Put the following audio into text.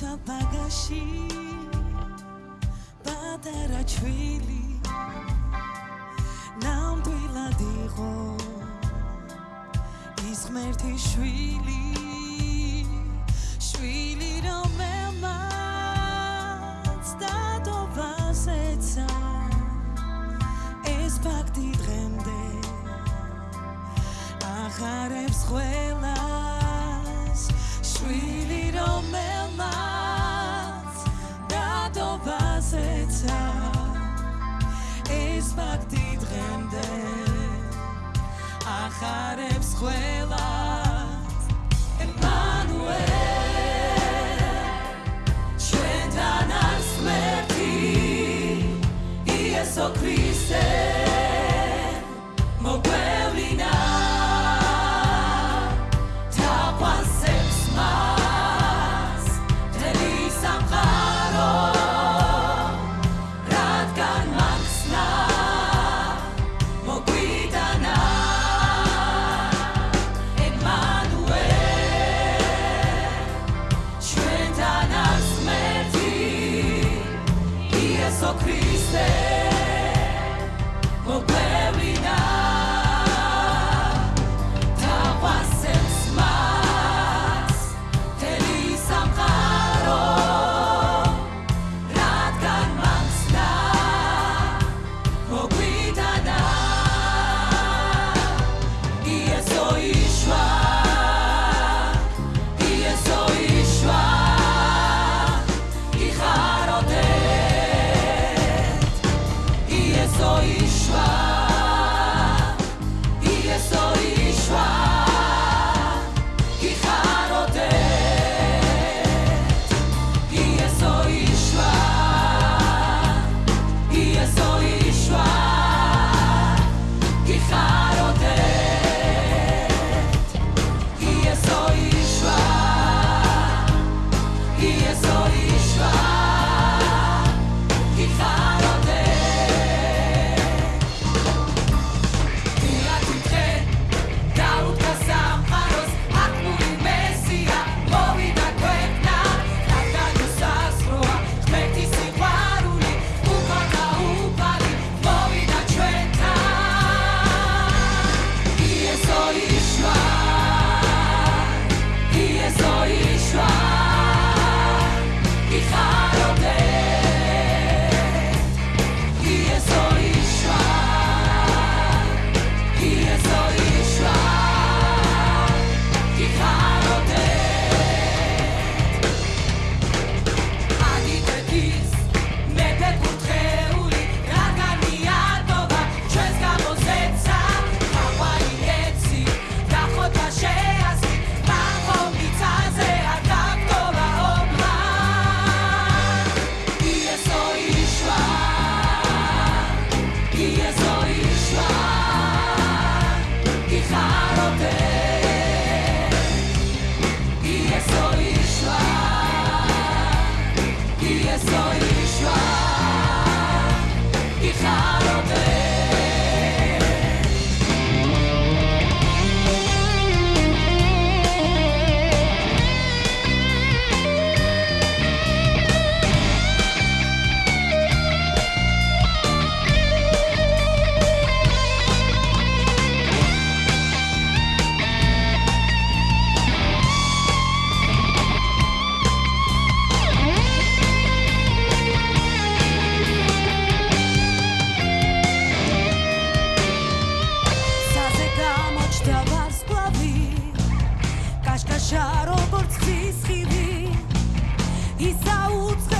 როცა ბაგაში პატარა ჩვილი ნამდვილად იყო ის ღმერთი შვილი. შვილი რომელმაც დადობას ეცა ეს ფაქტი დღემდე აღარებს ყველას. შვილი რომელმაც ფაქტი დღემდე ახარებს ყველას say, oh, როგორც ხის ხიდი ისაუწყე